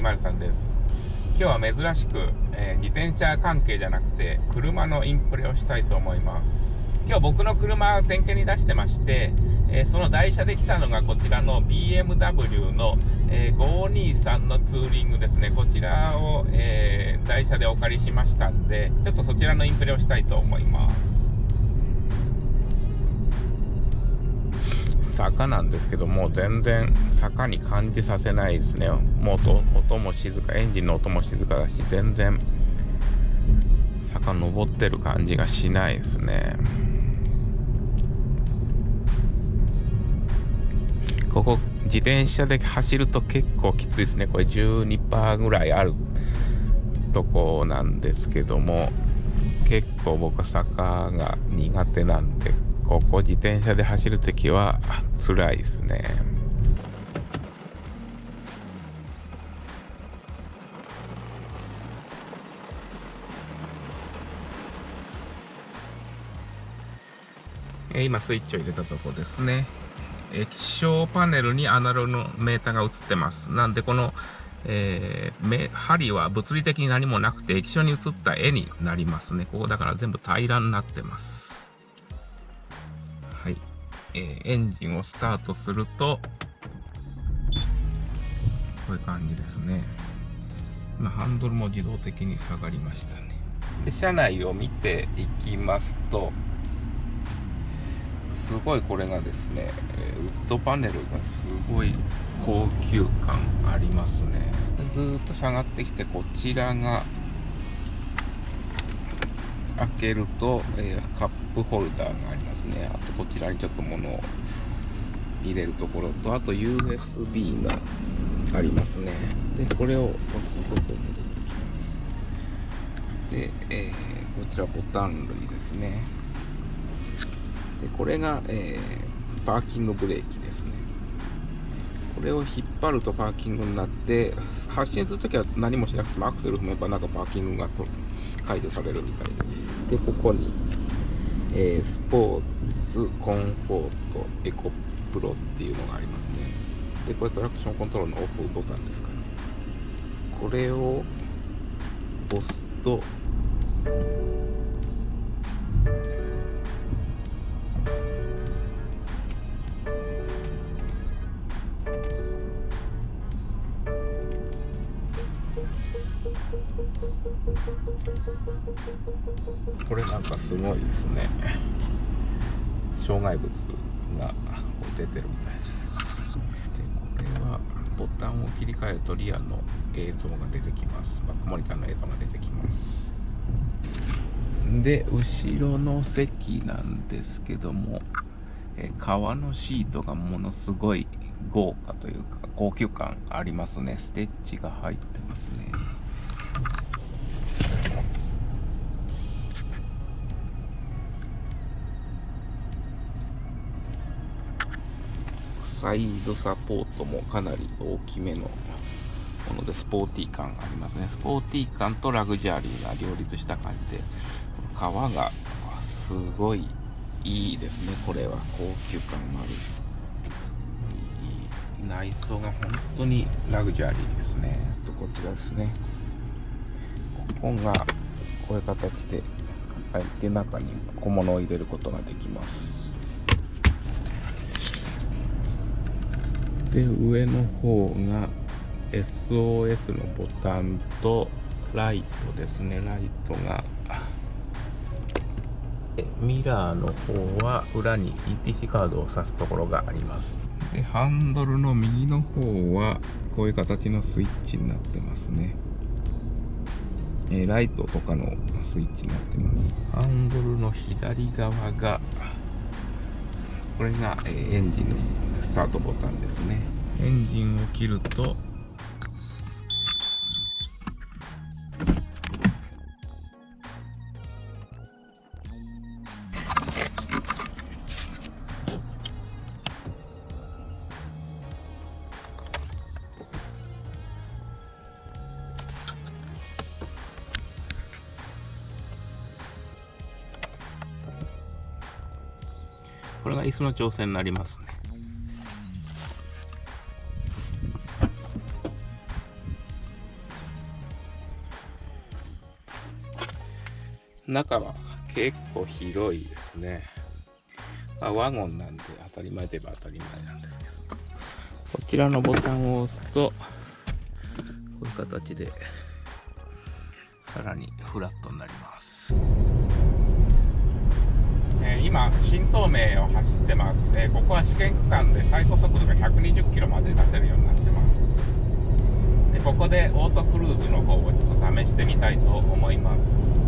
203です。今日は珍しく、えー、自転車関係じゃなくて車のインプレをしたいと思います。今日僕の車を点検に出してまして、えー、その台車で来たのがこちらの BMW の、えー、523のツーリングですね。こちらを、え台車でお借りしましたんでちょっとそちらのインプレをしたいと思います。坂なんですけども全然坂に感じさせないですね。もう音も静かエンジンの音も静かだし全然坂登ってる感じがしないですね。ここ自転車で走ると結構きついですね。これ12%ぐらいあるとこなんですけども。結構僕坂が苦手なんでここ自転車で走るときは辛いですね。今スイッチを入れたとこですね。液晶パネルにアナログのメーターが映ってます。なんでこの、えー、針は物理的に何もなくて液晶に映った絵になりますね。ここだから全部平らになってます。はい。えー、エンジンをスタートすると、こういう感じですね。今、ハンドルも自動的に下がりましたね。で、車内を見ていきますと、すごいこれがですね、ウッドパネルがすごい高級感ありますね。ずっと下がってきて、こちらが開けると、えー、カップホルダーがありますね。あとこちらにちょっと物を入れるところと、あと USB がありますね。で、これを押すところに出てきます。で、えー、こちらボタン類ですね。で、これが、えー、パーキングブレーキですね。これを引っ張るとパーキングになって、発進するときは何もしなくてもアクセル踏めばなんかパーキングが。解除されるみたいです。で、ここに、えー、スポーツ、コンフォート、エコプロっていうのがありますね。で、これトラクションコントロールのオフボタンですか、ね、これを押すと、これなんかすごいですね。障害物が出てるみたいです。でこれはボタンを切り替えるとリアの映像が出てきます。バックモニターの映像が出てきます。で後ろの席なんですけどもえ革のシートがものすごい豪華というか高級感ありますね。ステッチが入ってますね。サイドサポートもかなり大きめのものでスポーティー感がありますね。スポーティー感とラグジュアリーが両立した感じで革がすごいいいですね。これは高級感のある内装が本当にラグジュアリーですね。とこちらですね。ここがこういう形で開い。て中に小物を入れることができます。で上の方が SOS のボタンとライトですね。ライトが。ミラーの方は裏に ETC カードを挿すところがあります。でハンドルの右の方はこういう形のスイッチになってますね。えー、ライトとかのスイッチになってます。ハンドルの左側がこれが、えー、エンジンのスタートボタンですねエンジンを切るとこれが椅子の調整になりますね。中は結構広いですね。あワゴンなんで当たり前といえば当たり前なんですけど。こちらのボタンを押すと、こういう形で、さらにフラットになります。えー、今、新東名を走ってます、えー、ここは試験区間で最高速度が120キロまで出せるようになってますでここでオートクルーズの方をちょっと試してみたいと思います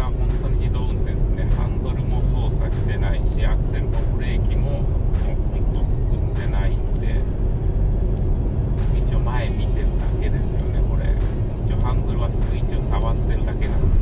は本当に自動運転ですね。ハンドルも操作してないしアクセルもブレーキももう本当踏んでないんで一応前見てるだけですよねこれ。一応ハンドルはスイッチを触ってるだけなんで。す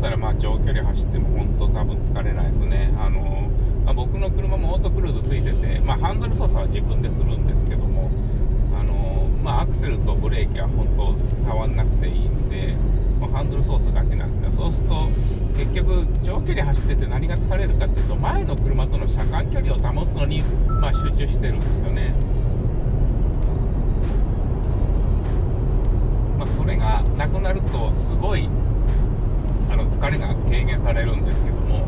ったらまあ長距離走っても本当多分疲れないですね。あのまあ、僕の車もオートクルーズついてて、まあ、ハンドル操作は自分でするんですけども、あのまあ、アクセルとブレーキは本当触んなくていいんで、まあ、ハンドル操作だけなんですけど、そうすると結局長距離走ってて何が疲れるかっていうと、前の車との車間距離を保つのに、まあ、集中してるんですよね。まあ、それがなくなるとすごいされるんですけども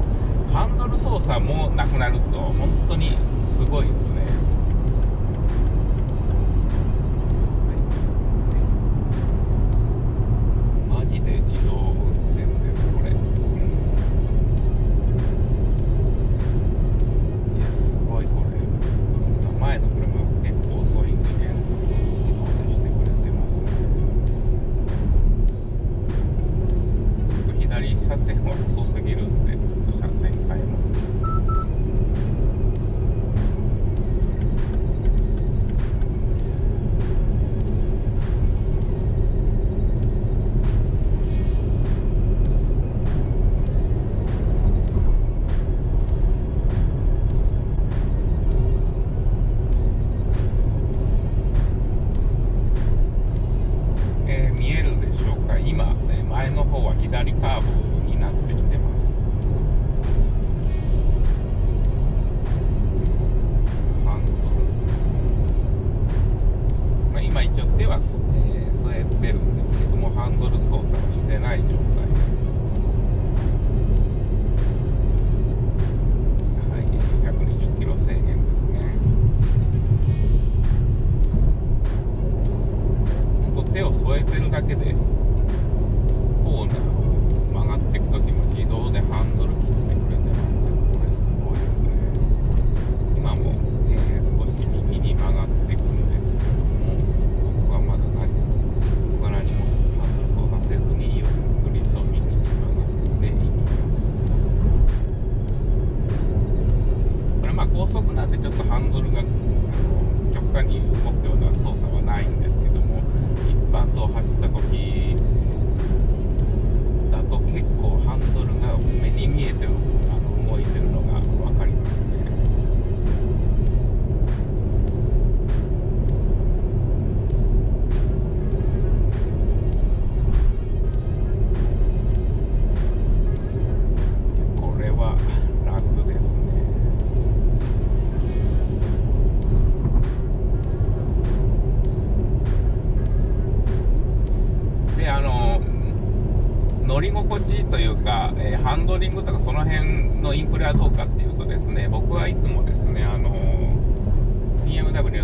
ハンドル操作もなくなると本当にすごいですね。線がすぎる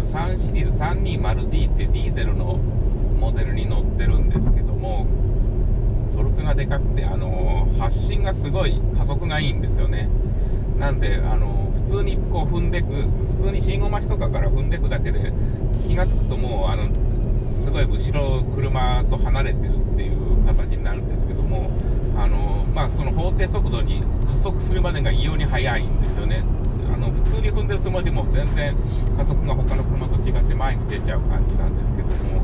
3シリーズ 320D ってディーゼルのモデルに乗ってるんですけどもトルクがでかくてあの発進がすごい加速がいいんですよね。なんであの普通にこう踏んでく普通に信号待ちとかから踏んでくだけで気が付くともうあのすごい後ろ車と離れてるっていう形になるんですけどもあの、まあ、その法定速度に加速するまでが異様に速いんですよね。普通に踏んでるつもりでも全然加速が他の車と違って前に出ちゃう感じなんですけども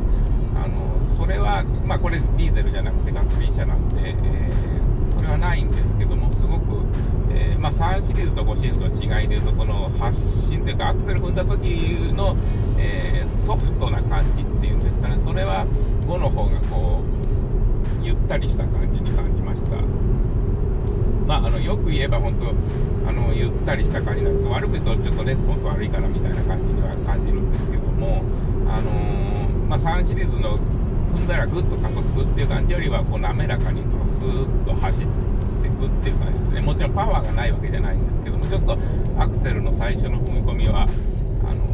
あのそれは、まあ、これディーゼルじゃなくてガソリン車なんで、えー、それはないんですけどもすごく、えー、まあ、3シリーズと5シリーズの違いでいうとその発進というかアクセル踏んだ時の、えー、ソフトな感じっていうんですかね。それは5の方がこうゆったりした感じに感じました。まあ、あのよく言えば本当あのゆったりした感じなんですけど悪く言うとちょっとレスポンス悪いかなみたいな感じには感じるんですけどもあのー、まあ、3シリーズの踏んだらぐっと加速するっていう感じよりはこう滑らかにこうスーッと走っていくっていう感じですね。もちろんパワーがないわけじゃないんですけどもちょっとアクセルの最初の踏み込みはあの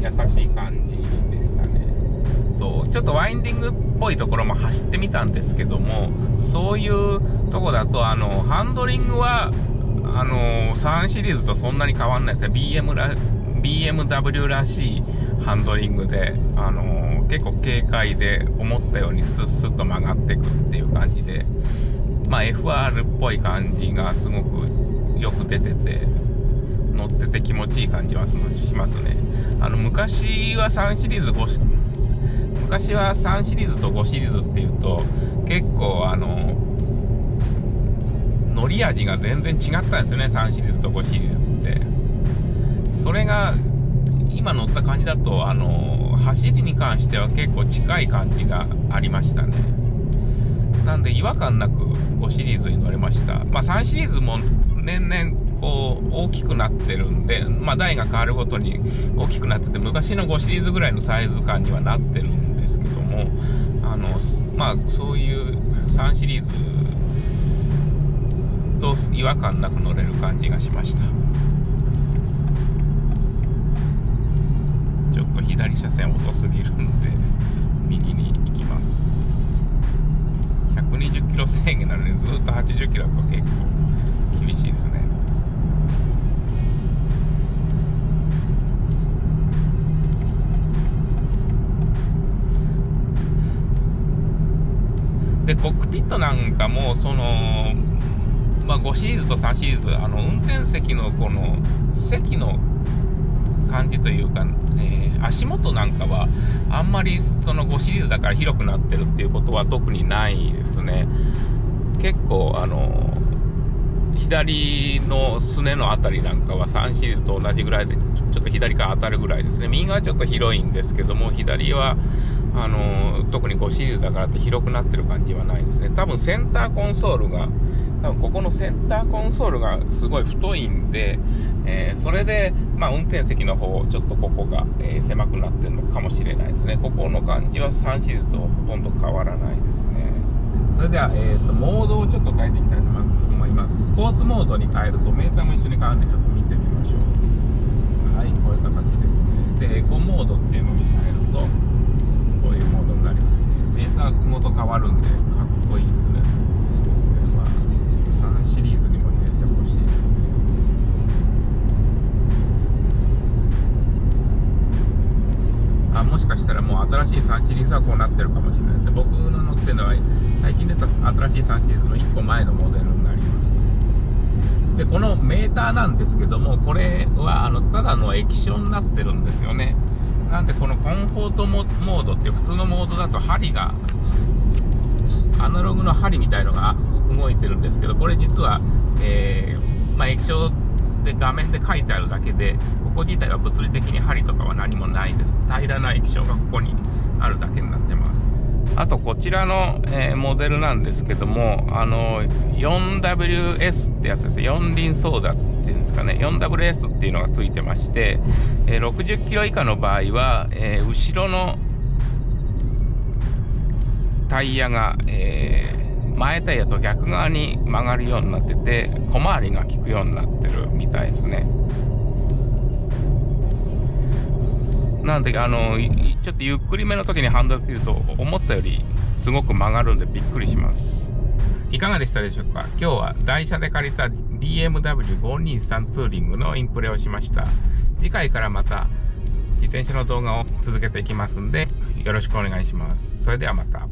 優しい感じとちょっとワインディングっぽいところも走ってみたんですけどもそういうとこだとあのハンドリングはあの3シリーズとそんなに変わんないですね。BM ら BMW らしいハンドリングで、あの、結構軽快で思ったようにスッスッと曲がっていくっていう感じで、まあ、FR っぽい感じがすごくよく出てて乗ってて気持ちいい感じはしますね。あの昔は3シリーズ5昔は3シリーズと5シリーズっていうと結構あの乗り味が全然違ったんですよね3シリーズと5シリーズってそれが今乗った感じだと、あの走りに関しては結構近い感じがありましたね。なんで違和感なく5シリーズに乗れました。まあ3シリーズも年々こう大きくなってるんで、まあ台が変わるごとに大きくなってて、昔の5シリーズぐらいのサイズ感にはなってるんであの、まあそういう3シリーズと違和感なく乗れる感じがしましたちょっと。左車線遅すぎるんで右に行きます120キロ制限なのにずっと80キロだと結構厳しいですねコックピットなんかもそのまあ、5シリーズと3シリーズあの運転席のこの席の感じというか、えー、足元なんかはあんまりその5シリーズだから広くなってるっていうことは特にないですね。結構あの左のすねの辺りなんかは3シリーズと同じぐらいでちょっと左から当たるぐらいですね右側ちょっと広いんですけども左はあの特に5シリーズだからって広くなってる感じはないですね多分センターコンソールが多分ここのセンターコンソールがすごい太いんで、えー、それで、まあ、運転席の方、ちょっとここが、えー、狭くなってるのかもしれないですね。ここの感じは3シリーズとほとんど変わらないですね。それでは、えーと、モードをちょっと変えていきたいと思います。スポーツモードに変えると、メーターも一緒に変わるんで、ちょっと見てみましょう。はい、こういう形ですね。で、エコモードっていうのに変えると、こういうモードになりますね。メーターごと変わるんで、かっこいいですねこれは3シリーズにも入れてほしいですねあもしかしたらもう。新しい3シリーズはこうなってるかもしれないですね。僕の乗ってるのは最近出た新しい3シリーズの1個前のモデルになります。で、このメーターなんですけども、これはあのただの液晶になってるんですよね。なんでこのコンフォートモードって普通のモードだと針が、アナログの針みたいのが動いてるんですけど、これ実は、えー、まあ、液晶で画面で書いてあるだけで、ここ自体は物理的に針とかは何もないです。平らな液晶がここにあるだけになってます。あとこちらの、えー、モデルなんですけども、あの 4WS ってやつです。四輪ソーダっていうんですかね、4WS っていうのがついてまして、えー、60キロ以下の場合は、えー、後ろのタイヤが、え、前タイヤと逆側に曲がるようになってて小回りが効くようになってるみたいですねなんであのちょっとゆっくりめの時にハンドル切ると思ったよりすごく曲がるんでびっくりします。いかがでしたでしょうか？今日は台車で借りた DMW523 ツーリングのインプレをしました。次回からまた自転車の動画を続けていきますんでよろしくお願いします。それではまた。